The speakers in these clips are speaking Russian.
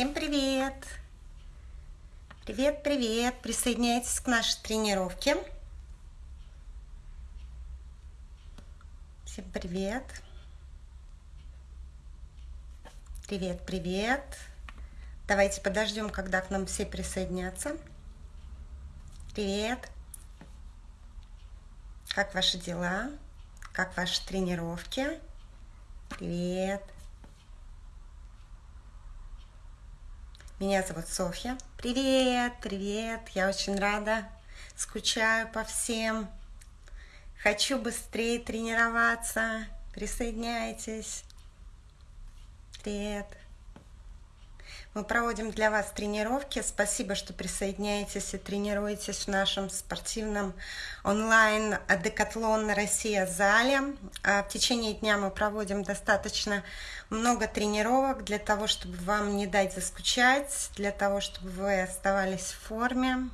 Всем привет! Привет, привет! Присоединяйтесь к нашей тренировке. Всем привет! Привет, привет! Давайте подождем, когда к нам все присоединятся. Привет! Как ваши дела? Как ваши тренировки? Привет! Меня зовут Софья. Привет, привет. Я очень рада. Скучаю по всем. Хочу быстрее тренироваться. Присоединяйтесь. Привет. Мы проводим для вас тренировки. Спасибо, что присоединяетесь и тренируетесь в нашем спортивном онлайн Декатлон Россия зале. А в течение дня мы проводим достаточно много тренировок для того, чтобы вам не дать заскучать, для того, чтобы вы оставались в форме.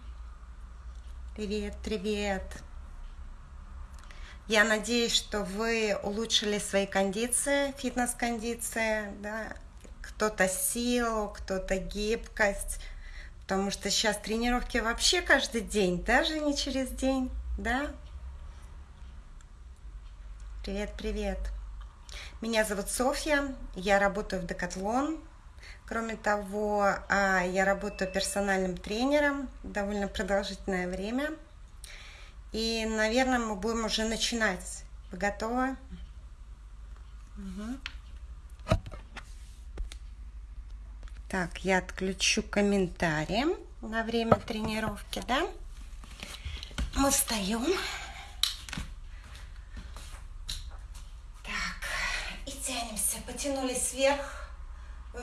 Привет, привет. Я надеюсь, что вы улучшили свои кондиции, фитнес-кондиции, да, кто-то силу, кто-то гибкость, потому что сейчас тренировки вообще каждый день, даже не через день, да? Привет, привет. Меня зовут Софья, я работаю в Декатлон. Кроме того, а, я работаю персональным тренером довольно продолжительное время. И, наверное, мы будем уже начинать. Вы готовы? Угу. Так, я отключу комментарии на время тренировки, да? Мы встаем. Так, и тянемся. Потянулись вверх,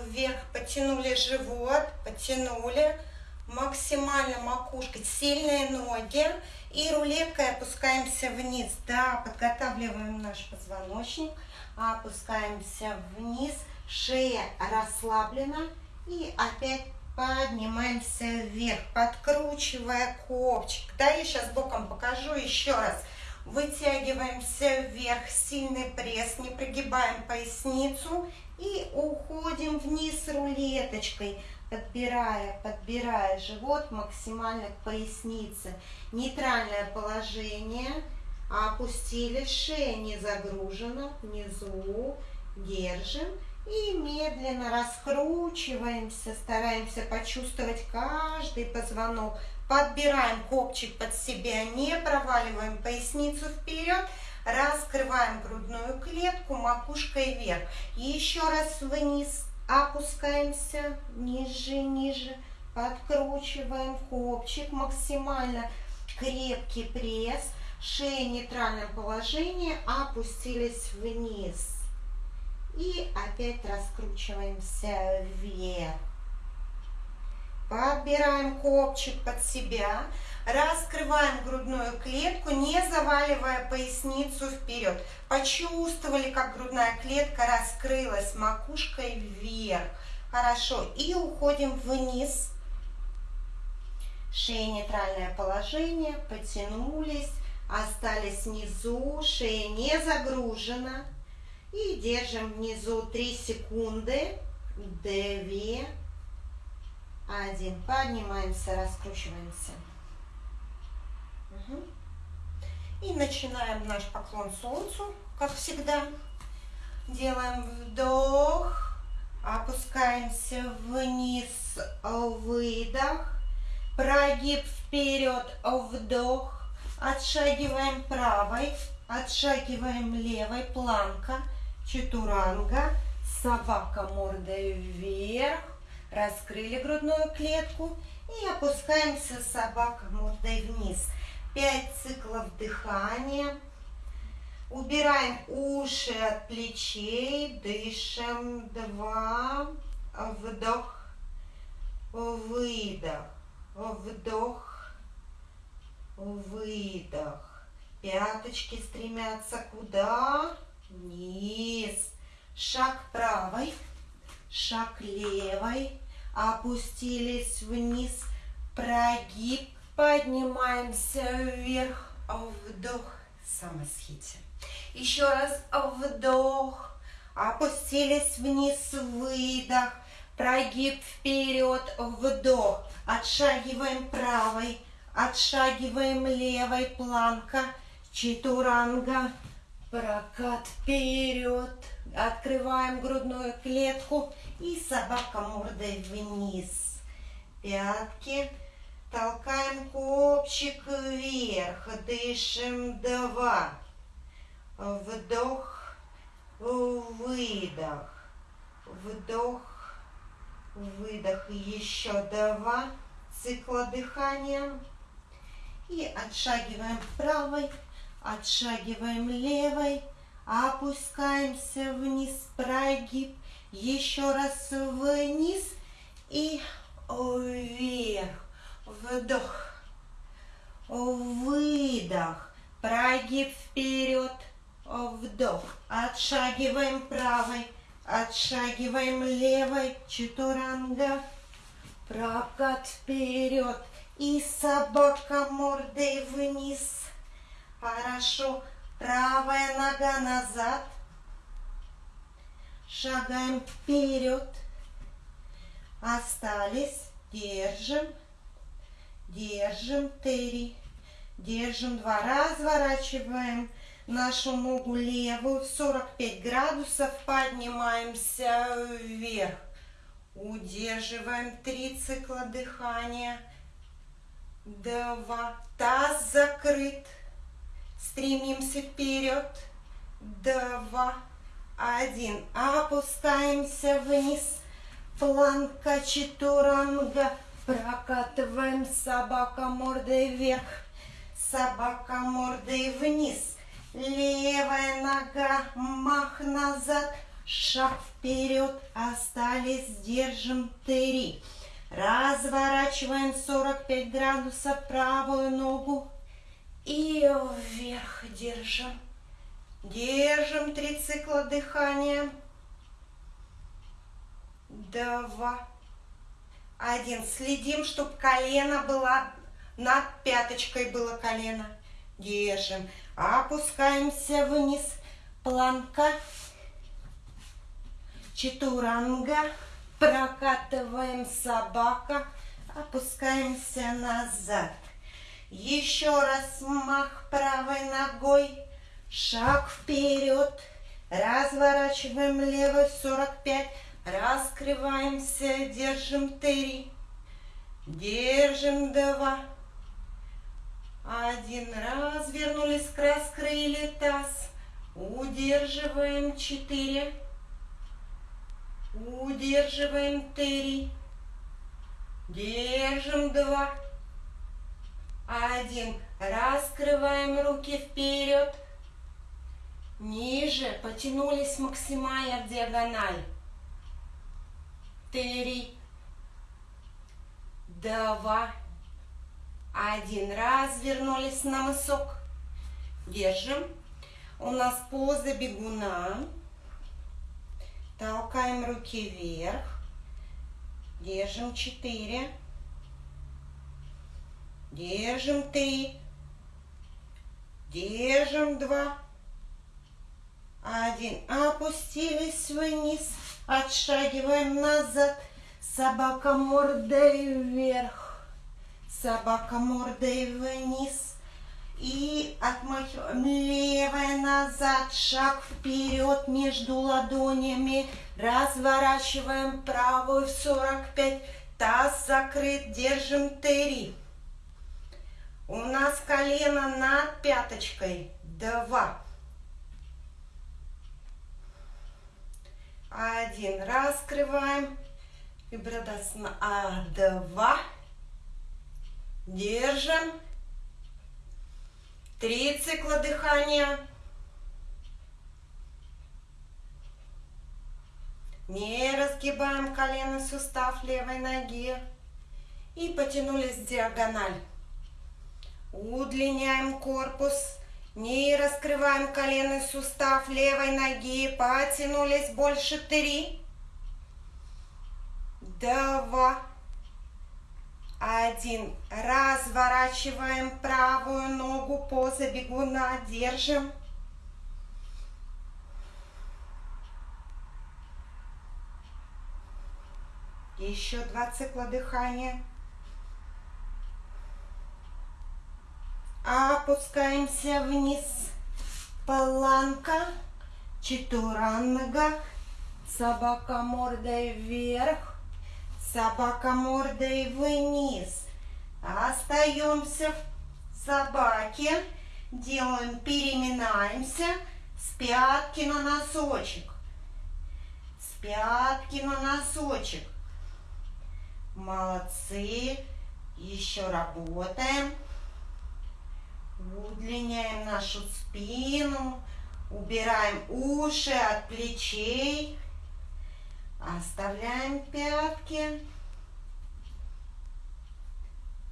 вверх, потянули живот, потянули максимально макушкой, сильные ноги. И рулеткой опускаемся вниз, да, подготавливаем наш позвоночник, опускаемся вниз, шея расслаблена, и опять поднимаемся вверх, подкручивая копчик. Да, я сейчас боком покажу еще раз. Вытягиваемся вверх, сильный пресс, не прогибаем поясницу и уходим вниз рулеточкой, подбирая, подбирая живот максимально к пояснице. Нейтральное положение, опустили, шея не загружена, внизу, держим. И медленно раскручиваемся, стараемся почувствовать каждый позвонок. Подбираем копчик под себя, не проваливаем поясницу вперед. Раскрываем грудную клетку макушкой вверх. И еще раз вниз опускаемся, ниже, ниже. Подкручиваем копчик максимально крепкий пресс. Шея в нейтральном положении, опустились вниз. И опять раскручиваемся вверх. Подбираем копчик под себя. Раскрываем грудную клетку, не заваливая поясницу вперед. Почувствовали, как грудная клетка раскрылась макушкой вверх. Хорошо. И уходим вниз. Шея нейтральное положение. Потянулись. Остались внизу. Шея не загружена. И держим внизу 3 секунды. 2, 1. Поднимаемся, раскручиваемся. И начинаем наш поклон солнцу, как всегда. Делаем вдох, опускаемся вниз, выдох, прогиб вперед, вдох, отшагиваем правой, отшагиваем левой, планка, Чатуранга. Собака мордой вверх. Раскрыли грудную клетку. И опускаемся собака мордой вниз. Пять циклов дыхания. Убираем уши от плечей. Дышим. Два. Вдох. Выдох. Вдох. Выдох. Пяточки стремятся куда? Вниз. Шаг правой, шаг левой. Опустились вниз. Прогиб. Поднимаемся вверх. Вдох. Самосхите. Еще раз вдох. Опустились вниз. Выдох. Прогиб вперед, вдох. Отшагиваем правой, отшагиваем левой, планка, читуранга. Прокат вперед. Открываем грудную клетку и собака мордой вниз. Пятки. Толкаем копчик вверх. Дышим два. Вдох, выдох. Вдох, выдох. Еще два цикла дыхания. И отшагиваем правой, отшагиваем левой, опускаемся вниз, прогиб, еще раз вниз и вверх, вдох, выдох, прогиб вперед, вдох, отшагиваем правой, отшагиваем левой, чатуранга, прокат вперед, и собака мордой вниз. Хорошо. Правая нога назад. Шагаем вперед. Остались. Держим. Держим. Три. Держим два. Разворачиваем нашу ногу левую в 45 градусов. Поднимаемся вверх. Удерживаем три цикла дыхания. Два. Таз закрыт. Стремимся вперед. Два. Один. Опускаемся вниз. Планка чатуранга. Прокатываем собака мордой вверх. Собака мордой вниз. Левая нога. Мах назад. Шаг вперед. Остались. Держим. Три. Разворачиваем 45 градусов правую ногу. И вверх держим. Держим три цикла дыхания. Два. Один. Следим, чтобы колено было над пяточкой было колено. Держим. Опускаемся вниз. Планка. Чатуранга. Прокатываем собака. Опускаемся назад. Еще раз мах правой ногой. Шаг вперед. Разворачиваем левой 45. Раскрываемся. Держим 3. Держим 2. Один. Развернулись, раскрыли таз. Удерживаем 4. Удерживаем 3. Держим 2. Один. Раскрываем руки вперед. Ниже. Потянулись максимально в диагональ. Три. Два. Один. Развернулись на мысок. Держим. У нас поза бегуна. Толкаем руки вверх. Держим четыре. Держим три. Держим два. Один. Опустились вниз. Отшагиваем назад. Собака мордой вверх. Собака мордой вниз. И отмахиваем левая назад. Шаг вперед между ладонями. Разворачиваем правую в 45. Таз закрыт. Держим три. У нас колено над пяточкой. Два. Один. Раскрываем. Вибрадасана. А, два. Держим. Три цикла дыхания. Не разгибаем колено, сустав левой ноги. И потянулись в диагональ. Удлиняем корпус. Не раскрываем коленный сустав левой ноги. Потянулись больше три. Два. Один. Разворачиваем правую ногу. Поза бегуна. Держим. Еще два цикла дыхания. Опускаемся вниз. Планка. Чатуранга. Собака мордой вверх. Собака мордой вниз. Остаемся в собаке. Делаем, переминаемся с пятки на носочек. С пятки на носочек. Молодцы. Еще работаем. Удлиняем нашу спину. Убираем уши от плечей. Оставляем пятки.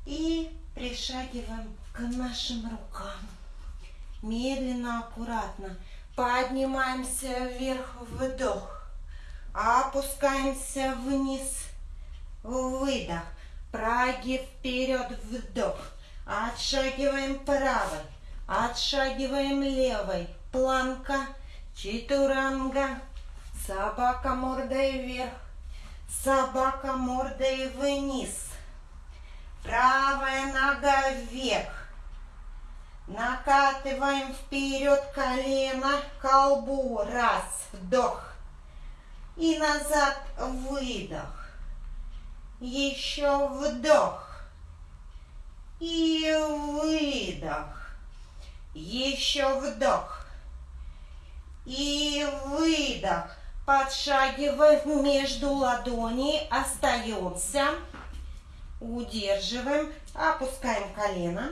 И пришагиваем к нашим рукам. Медленно, аккуратно. Поднимаемся вверх, вдох. Опускаемся вниз, выдох. Прогиб вперед, вдох. Отшагиваем правой, отшагиваем левой. Планка, читуранга, собака мордой вверх, собака мордой вниз. Правая нога вверх. Накатываем вперед колено колбу. Раз, вдох. И назад выдох. Еще вдох. И выдох. Еще вдох. И выдох. Подшагиваем между ладоней. Остаемся. Удерживаем. Опускаем колено.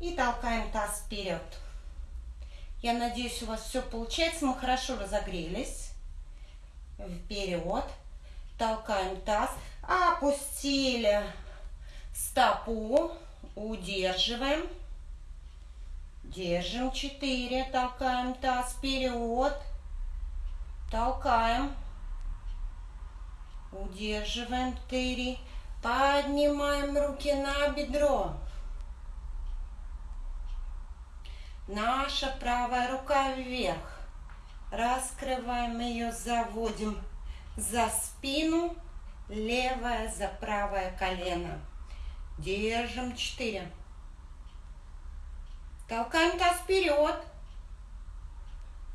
И толкаем таз вперед. Я надеюсь, у вас все получается. Мы хорошо разогрелись. Вперед. Толкаем таз. Опустили стопу. Удерживаем. Держим 4. Толкаем таз вперед. Толкаем. Удерживаем 4. Поднимаем руки на бедро. Наша правая рука вверх. Раскрываем ее, заводим за спину. Левая за правое колено. Держим 4. Толкаем таз вперед.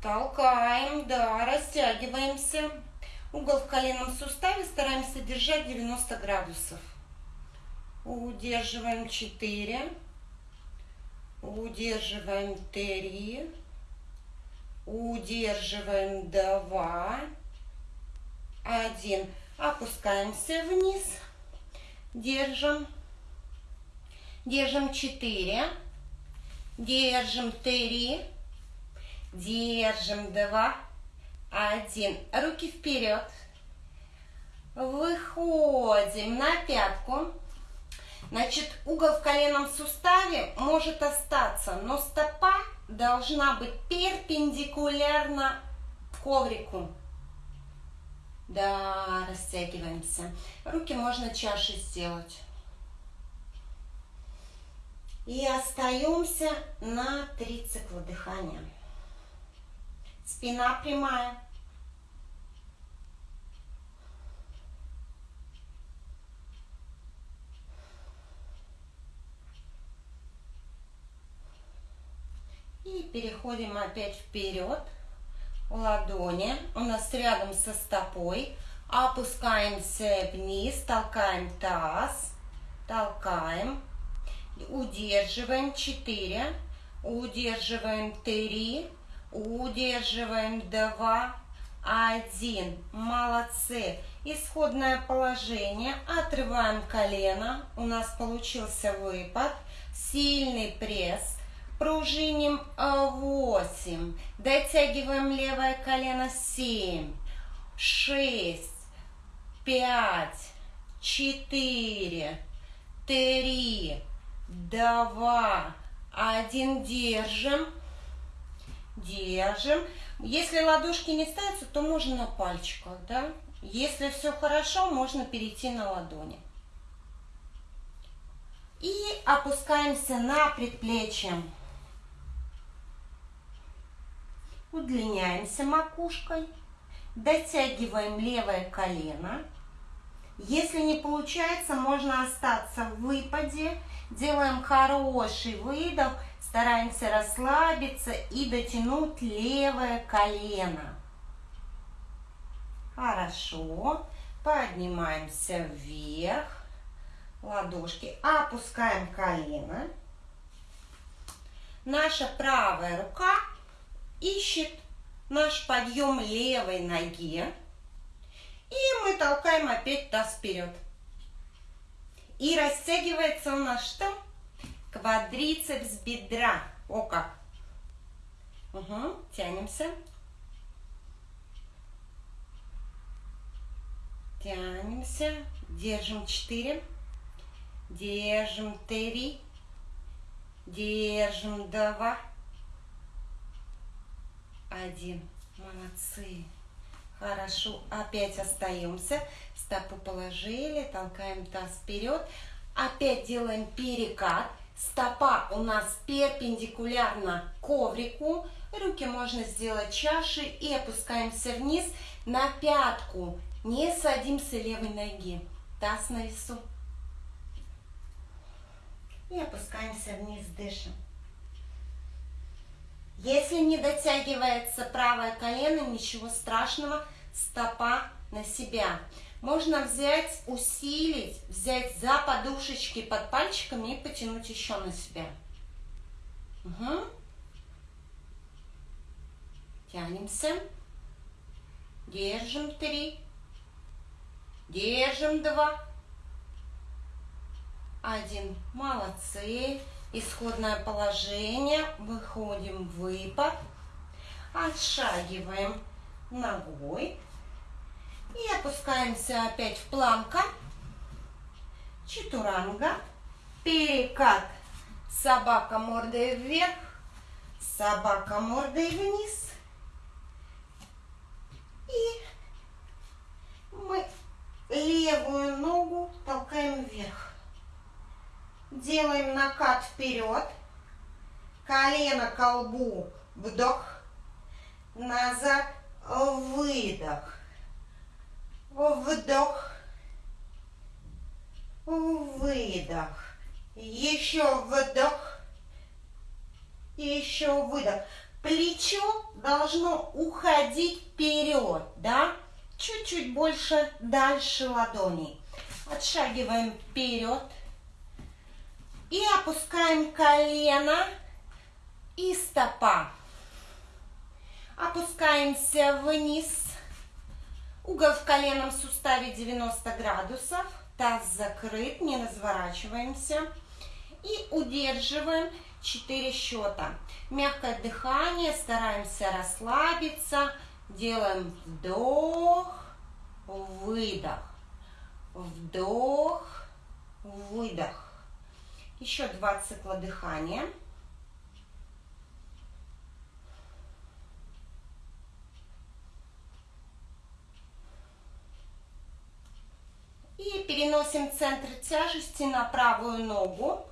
Толкаем, да, растягиваемся. Угол в коленном суставе стараемся держать 90 градусов. Удерживаем 4. Удерживаем 3. Удерживаем 2. 1. Опускаемся вниз. Держим. Держим 4. Держим 3. Держим 2. 1. Руки вперед. Выходим на пятку. Значит, угол в коленном суставе может остаться, но стопа должна быть перпендикулярна коврику. Да, растягиваемся. Руки можно чашей сделать. И остаемся на три цикла дыхания. Спина прямая. И переходим опять вперед. Ладони у нас рядом со стопой. Опускаемся вниз, толкаем таз, толкаем, удерживаем 4, удерживаем 3, удерживаем 2, 1. Молодцы. Исходное положение. Отрываем колено. У нас получился выпад. Сильный пресс пружиним 8, дотягиваем левое колено 7, 6, 5, 4, 3, 2, 1, держим, держим. Если ладошки не ставятся, то можно на пальчиках, да? Если все хорошо, можно перейти на ладони. И опускаемся на предплечье. Удлиняемся макушкой. Дотягиваем левое колено. Если не получается, можно остаться в выпаде. Делаем хороший выдох, стараемся расслабиться и дотянуть левое колено. Хорошо. Поднимаемся вверх. Ладошки. Опускаем колено. Наша правая рука ищет наш подъем левой ноги. И мы толкаем опять таз вперед. И растягивается у нас что? Квадрицепс бедра. О как! Угу, тянемся. Тянемся. Держим 4. Держим 3. Держим 2. Один. Молодцы. Хорошо. Опять остаемся. Стопу положили. Толкаем таз вперед. Опять делаем перекат. Стопа у нас перпендикулярна коврику. Руки можно сделать чашей и опускаемся вниз на пятку. Не садимся левой ноги. Таз на весу. И опускаемся вниз, дышим. Если не дотягивается правое колено, ничего страшного, стопа на себя. Можно взять, усилить, взять за подушечки под пальчиками и потянуть еще на себя. Угу. Тянемся. Держим три. Держим два. Один. Молодцы. Исходное положение. Выходим в выпад. Отшагиваем ногой. И опускаемся опять в планка. Читуранга. Перекат. Собака мордой вверх. Собака мордой вниз. И мы левую ногу толкаем вверх. Делаем накат вперед. Колено колбу. Вдох. Назад. Выдох. Вдох. Выдох. Еще вдох. Еще выдох. Плечо должно уходить вперед, да? Чуть-чуть больше, дальше ладоней. Отшагиваем вперед. И опускаем колено и стопа. Опускаемся вниз. Угол в коленном суставе 90 градусов. Таз закрыт, не разворачиваемся. И удерживаем 4 счета. Мягкое дыхание, стараемся расслабиться. Делаем вдох, выдох. Вдох, выдох. Еще два цикла дыхания. И переносим центр тяжести на правую ногу.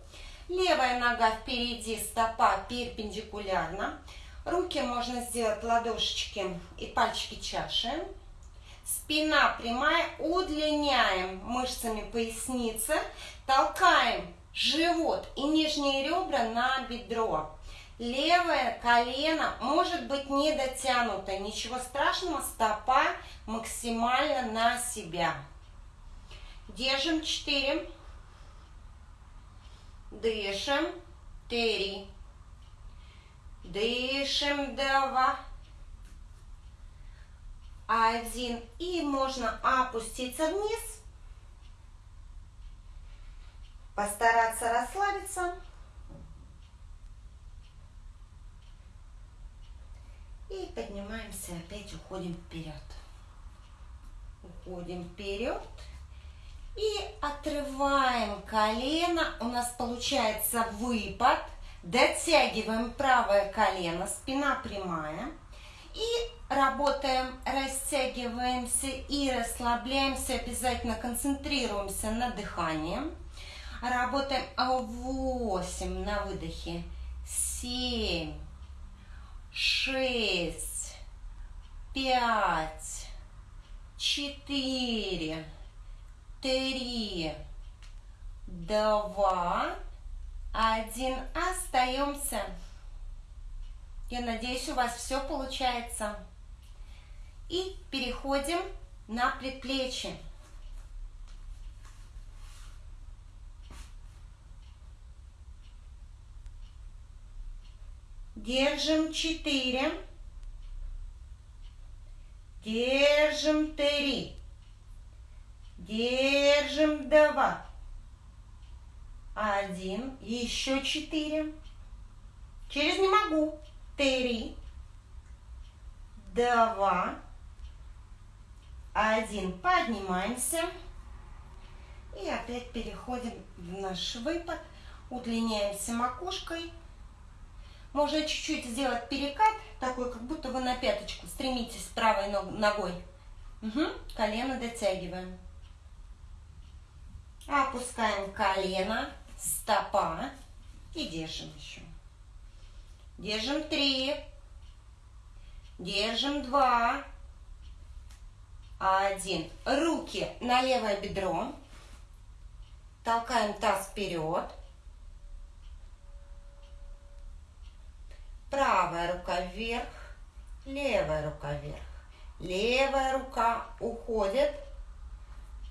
Левая нога впереди, стопа перпендикулярно. Руки можно сделать ладошечки и пальчики чаши. Спина прямая, удлиняем мышцами поясницы, толкаем живот и нижние ребра на бедро. Левое колено может быть не дотянуто, ничего страшного, стопа максимально на себя. Держим 4, дышим. 3, дышим. 2, 1 и можно опуститься вниз постараться расслабиться. И поднимаемся, опять уходим вперед. Уходим вперед. И отрываем колено. У нас получается выпад. Дотягиваем правое колено, спина прямая. И работаем, растягиваемся и расслабляемся. Обязательно концентрируемся на дыхании. Работаем 8 на выдохе. 7, 6, 5, четыре, три, два, один. Остаемся. Я надеюсь, у вас все получается. И переходим на предплечье. Держим четыре. Держим три. Держим два. Один. Еще четыре. Через не могу. Три. Два. Один. Поднимаемся. И опять переходим в наш выпад. Удлиняемся макушкой. Можно чуть-чуть сделать перекат, такой, как будто вы на пяточку стремитесь правой ногой. Угу. Колено дотягиваем. Опускаем колено, стопа и держим еще. Держим три. Держим два. Один. Руки на левое бедро. Толкаем таз вперед. Правая рука вверх, левая рука вверх. Левая рука уходит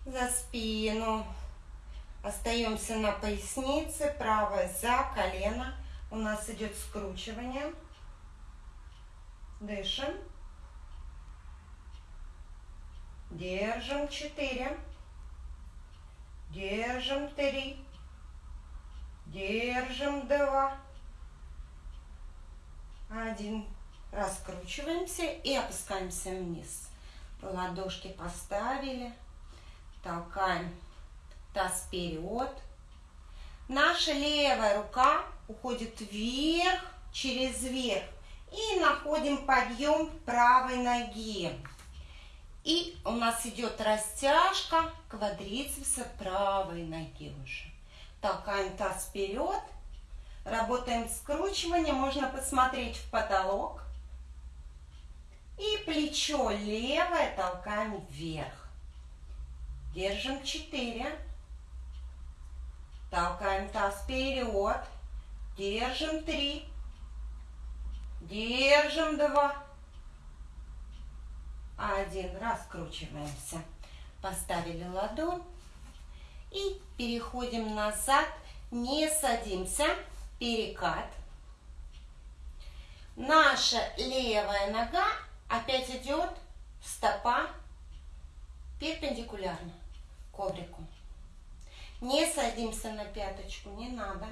за спину. Остаемся на пояснице, правая за колено. У нас идет скручивание. Дышим. Держим четыре. Держим три. Держим два. Один. Раскручиваемся и опускаемся вниз. Ладошки поставили. Толкаем таз вперед. Наша левая рука уходит вверх, через верх. И находим подъем правой ноги. И у нас идет растяжка квадрицепса правой ноги уже. Толкаем таз вперед Работаем скручивание, можно посмотреть в потолок. И плечо левое толкаем вверх. Держим 4. Толкаем таз вперед. Держим 3. Держим 2. Один. Раскручиваемся. Поставили ладонь. И переходим назад. Не садимся перекат. Наша левая нога опять идет стопа перпендикулярно коврику. Не садимся на пяточку, не надо.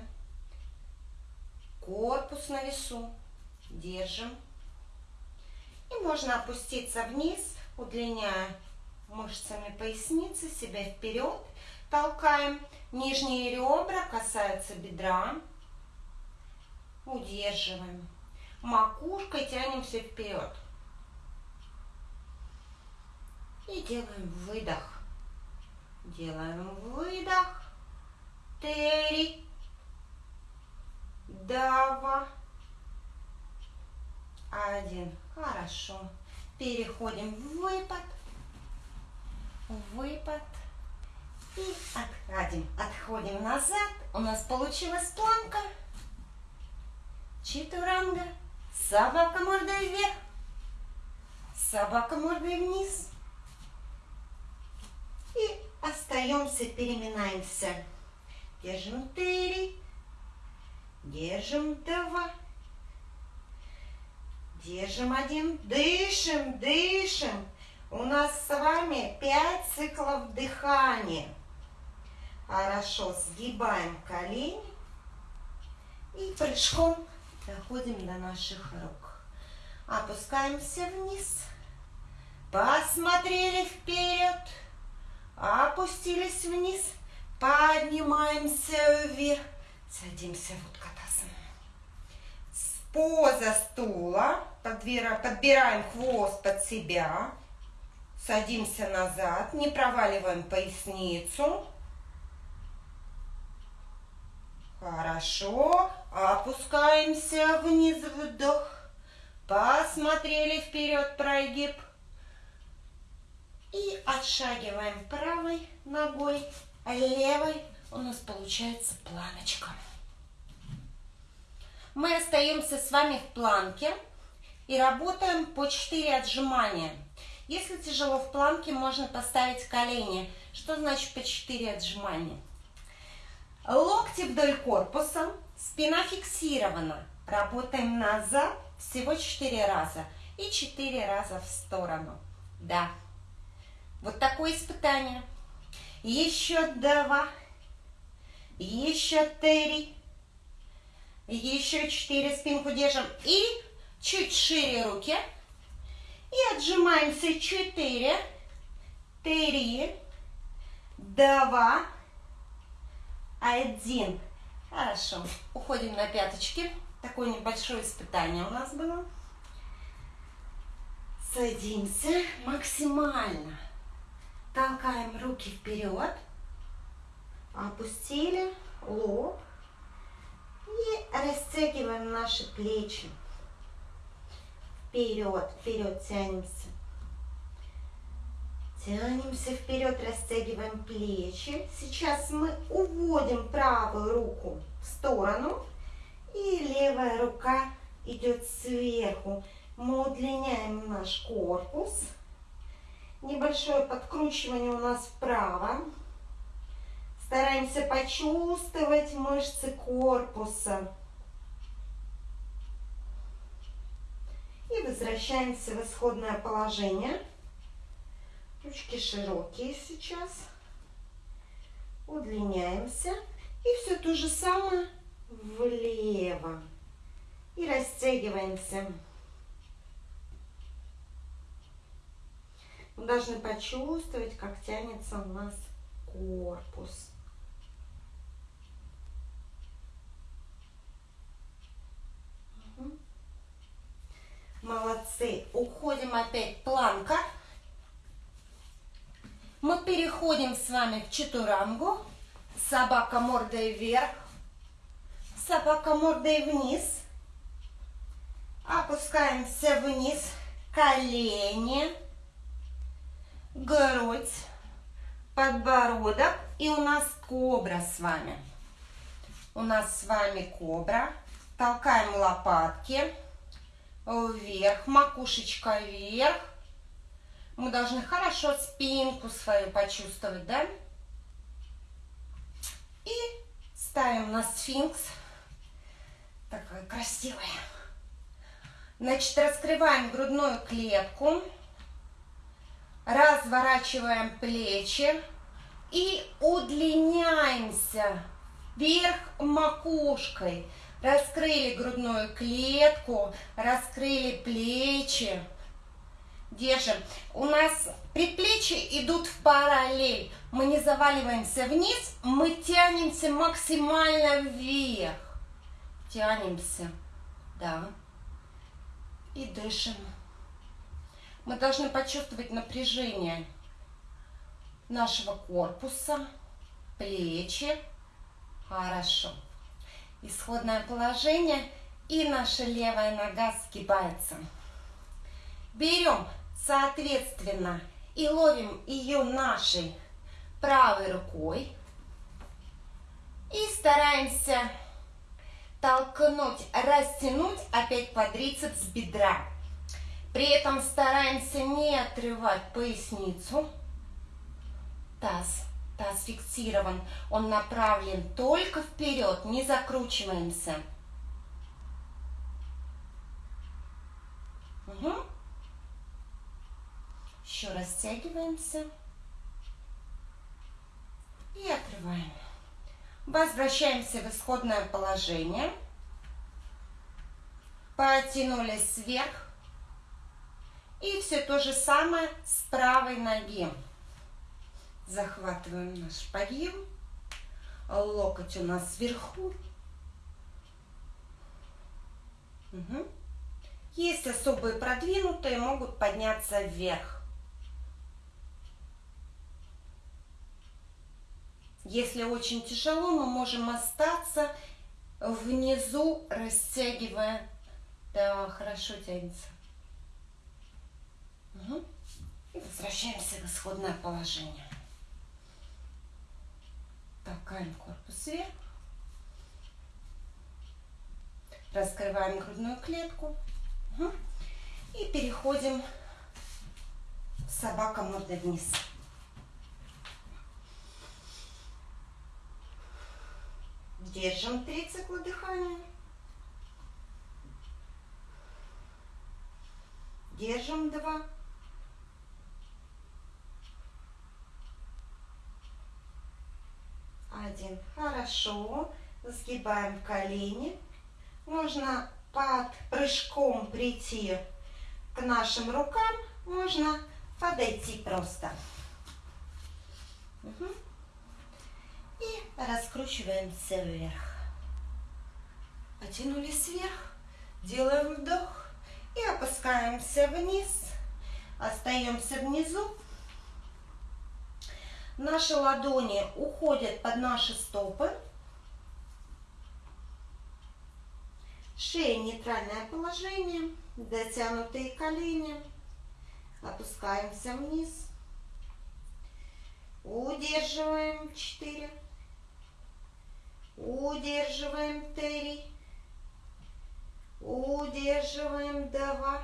Корпус на весу. Держим. И можно опуститься вниз, удлиняя мышцами поясницы, себя вперед. Толкаем. Нижние ребра касаются бедра. Удерживаем. Макушкой тянемся вперед. И делаем выдох. Делаем выдох. Три. Два. Один. Хорошо. Переходим в выпад. Выпад. И отходим. Отходим назад. У нас получилась планка. Читуранга. Собака мордой вверх. Собака мордой вниз. И остаемся, переминаемся. Держим три. Держим два. Держим один. Дышим, дышим. У нас с вами пять циклов дыхания. Хорошо, сгибаем колени и прыжком Доходим до наших рук. Опускаемся вниз. Посмотрели вперед. Опустились вниз. Поднимаемся вверх. Садимся в уткатасан. Поза стула. Подбираем хвост под себя. Садимся назад. Не проваливаем поясницу. Хорошо. Опускаемся вниз, вдох. Посмотрели вперед, прогиб. И отшагиваем правой ногой, а левой у нас получается планочка. Мы остаемся с вами в планке и работаем по 4 отжимания. Если тяжело в планке, можно поставить колени. Что значит по 4 отжимания? Локти вдоль корпуса, спина фиксирована. Работаем назад всего 4 раза и 4 раза в сторону. Да. Вот такое испытание. Еще два. Еще три. Еще четыре. Спинку держим. И чуть шире руки. И отжимаемся. Четыре. Три. Два. Один. Хорошо. Уходим на пяточки. Такое небольшое испытание у нас было. Садимся максимально. Толкаем руки вперед. Опустили лоб. И растягиваем наши плечи. Вперед, вперед тянемся. Тянемся вперед, растягиваем плечи. Сейчас мы уводим правую руку в сторону. И левая рука идет сверху. Мы удлиняем наш корпус. Небольшое подкручивание у нас вправо. Стараемся почувствовать мышцы корпуса. И возвращаемся в исходное положение. Ручки широкие сейчас. Удлиняемся. И все то же самое влево. И растягиваемся. Мы должны почувствовать, как тянется у нас корпус. Молодцы. Уходим опять планка. Мы переходим с вами в чатурангу. Собака мордой вверх. Собака мордой вниз. Опускаемся вниз. Колени грудь, подбородок. И у нас кобра с вами. У нас с вами кобра. Толкаем лопатки вверх, макушечка вверх. Мы должны хорошо спинку свою почувствовать, да? И ставим на сфинкс. Такая красивая. Значит, раскрываем грудную клетку разворачиваем плечи и удлиняемся вверх макушкой. Раскрыли грудную клетку, раскрыли плечи. Держим. У нас предплечья идут в параллель. Мы не заваливаемся вниз, мы тянемся максимально вверх. Тянемся. Да. И дышим. Мы должны почувствовать напряжение нашего корпуса, плечи. Хорошо. Исходное положение. И наша левая нога сгибается. Берем, соответственно, и ловим ее нашей правой рукой. И стараемся толкнуть, растянуть опять квадрицепс бедра. При этом стараемся не отрывать поясницу. Таз. Таз фиксирован. Он направлен только вперед. Не закручиваемся. Угу. Еще растягиваемся. И отрываем. Возвращаемся в исходное положение. Потянулись вверх. И все то же самое с правой ноги. Захватываем наш подъем. Локоть у нас вверху. Угу. Есть особые продвинутые, могут подняться вверх. Если очень тяжело, мы можем остаться внизу, растягивая. Да, хорошо тянется. И возвращаемся в исходное положение. Толкаем корпус вверх. Раскрываем грудную клетку. И переходим собака мордой вниз. Держим три цикла дыхания. Держим два. Один. Хорошо. Сгибаем колени. Можно под прыжком прийти к нашим рукам. Можно подойти просто. Угу. И раскручиваемся вверх. Потянулись вверх. Делаем вдох. И опускаемся вниз. Остаемся внизу. Наши ладони уходят под наши стопы. Шея нейтральное положение. Дотянутые колени. Опускаемся вниз. Удерживаем 4. Удерживаем 3. Удерживаем 2.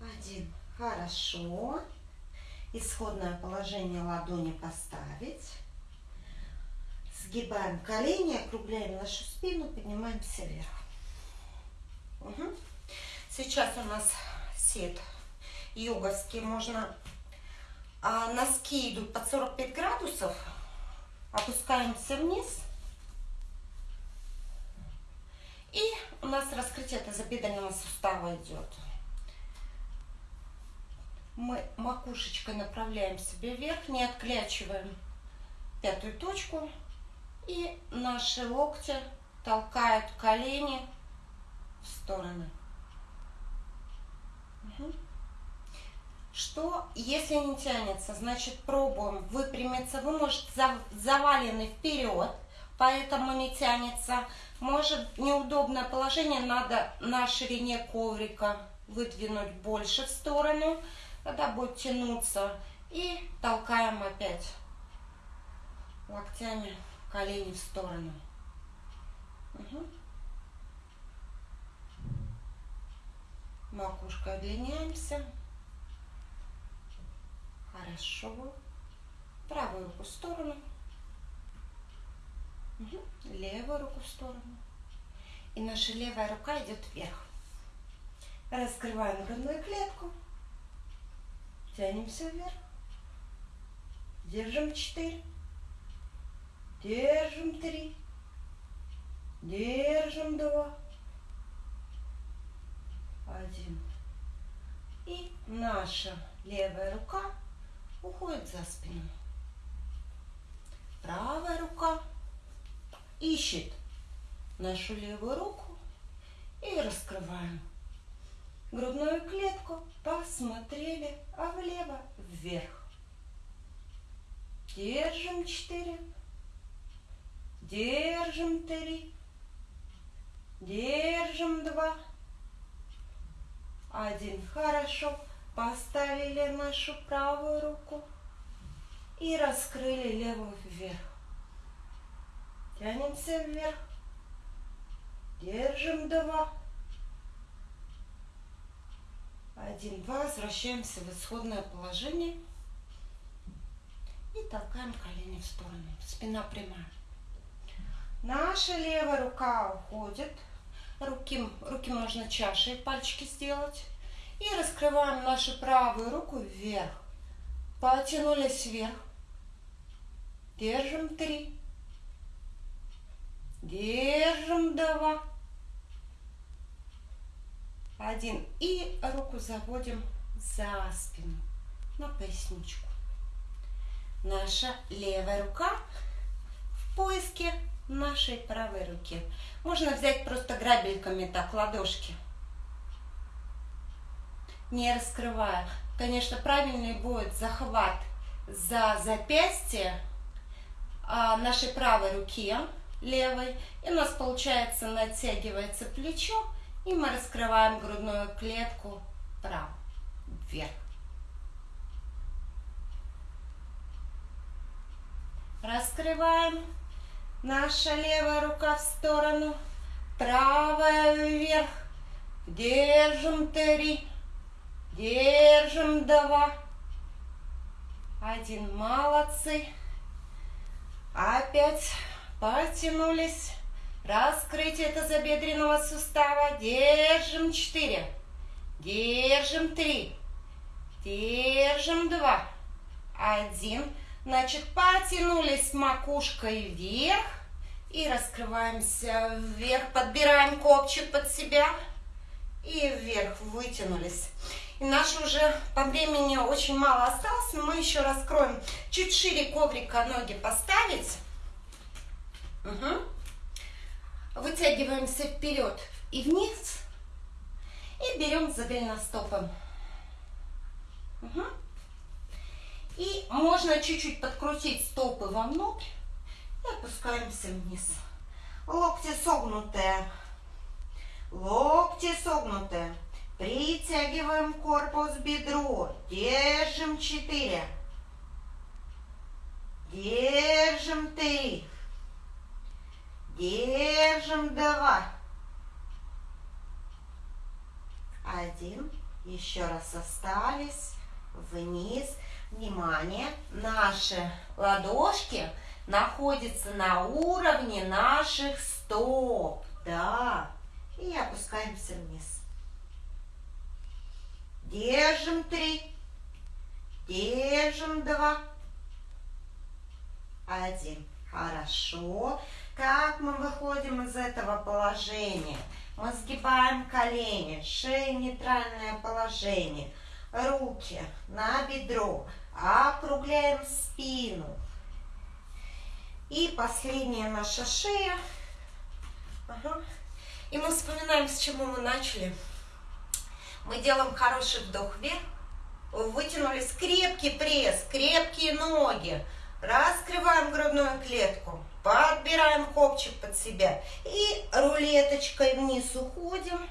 Один. Хорошо. Исходное положение ладони поставить. Сгибаем колени, округляем нашу спину, поднимаемся вверх. Угу. Сейчас у нас сет йоговский. Можно а, носки идут под 45 градусов. Опускаемся вниз. И у нас раскрытие тазобедренного сустава идет. Мы макушечкой направляем себе вверх, не отклячиваем пятую точку. И наши локти толкают колени в стороны. Что, если не тянется, значит пробуем выпрямиться. Вы, может, завалены вперед, поэтому не тянется. Может, неудобное положение, надо на ширине коврика выдвинуть больше в сторону. Тогда будет тянуться. И толкаем опять локтями колени в сторону. Угу. Макушкой удлиняемся. Хорошо. Правую руку в сторону. Угу. Левую руку в сторону. И наша левая рука идет вверх. Раскрываем грудную клетку. Тянемся вверх. Держим 4. Держим 3. Держим 2. Один. И наша левая рука уходит за спину. Правая рука ищет нашу левую руку и раскрываем грудную клетку, посмотрели, а влево вверх. Держим четыре, держим три, держим два, один. Хорошо. Поставили нашу правую руку и раскрыли левую вверх. Тянемся вверх. Держим два. Один, два. Возвращаемся в исходное положение. И толкаем колени в сторону. Спина прямая. Наша левая рука уходит. Руки, руки можно чашей, пальчики сделать. И раскрываем нашу правую руку вверх. Потянулись вверх. Держим три. Держим два. Один. И руку заводим за спину, на поясничку. Наша левая рука в поиске нашей правой руки. Можно взять просто грабельками так ладошки не раскрывая. Конечно, правильный будет захват за запястье а, нашей правой руки, левой. И у нас получается натягивается плечо И мы раскрываем грудную клетку вправо, вверх. Раскрываем. Наша левая рука в сторону, правая вверх. Держим три, держим два. Один, молодцы. Опять потянулись. Раскрытие тазобедренного сустава. Держим четыре. Держим три. Держим два. Один. Значит, потянулись макушкой вверх. И раскрываемся вверх. Подбираем копчик под себя. И вверх вытянулись. Наш уже по времени очень мало осталось, мы еще раскроем. Чуть шире коврика ноги поставить. Угу. Вытягиваемся вперед и вниз. И берем за голеностопом. Угу. И можно чуть-чуть подкрутить стопы вовнутрь. И опускаемся вниз. Локти согнутые. Локти согнутые. Притягиваем корпус бедро. Держим 4. Держим 3. Держим 2. Один. Еще раз остались. Вниз. Внимание. Наши ладошки находятся на уровне наших стоп. Да. И опускаемся вниз. Держим три. Держим два. Один. Хорошо. Как мы выходим из этого положения? Мы сгибаем колени, шея нейтральное положение. Руки на бедро. Округляем спину. И последняя наша шея. Ага. И мы вспоминаем, с чего мы начали. Мы делаем хороший вдох вверх. Вытянулись. Крепкий пресс, крепкие ноги. Раскрываем грудную клетку. Подбираем копчик под себя. И рулеточкой вниз уходим.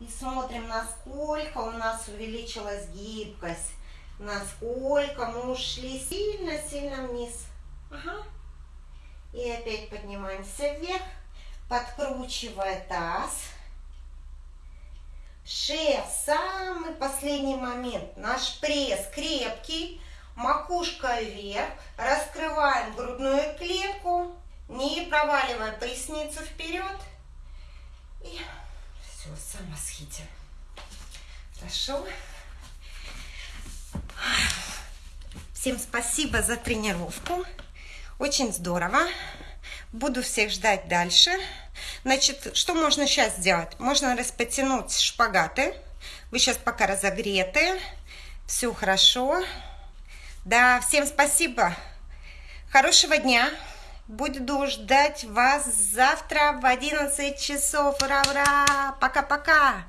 И смотрим, насколько у нас увеличилась гибкость. Насколько мы ушли сильно-сильно вниз. Ага. И опять поднимаемся вверх, подкручивая таз. Шея самый последний момент. Наш пресс крепкий, макушка вверх. Раскрываем грудную клетку, не проваливая поясницу вперед. И все, самосхите. Хорошо. Всем спасибо за тренировку. Очень здорово. Буду всех ждать дальше. Значит, что можно сейчас сделать? Можно распотянуть шпагаты. Вы сейчас пока разогреты. Все хорошо. Да, всем спасибо. Хорошего дня. Буду ждать вас завтра в 11 часов. Ура-ура! Пока-пока!